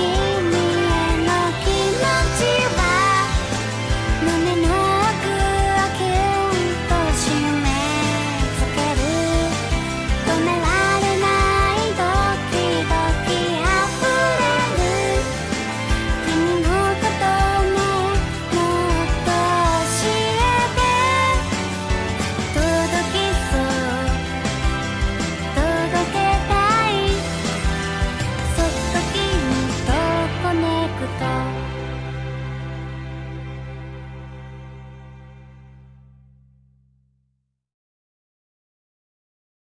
You.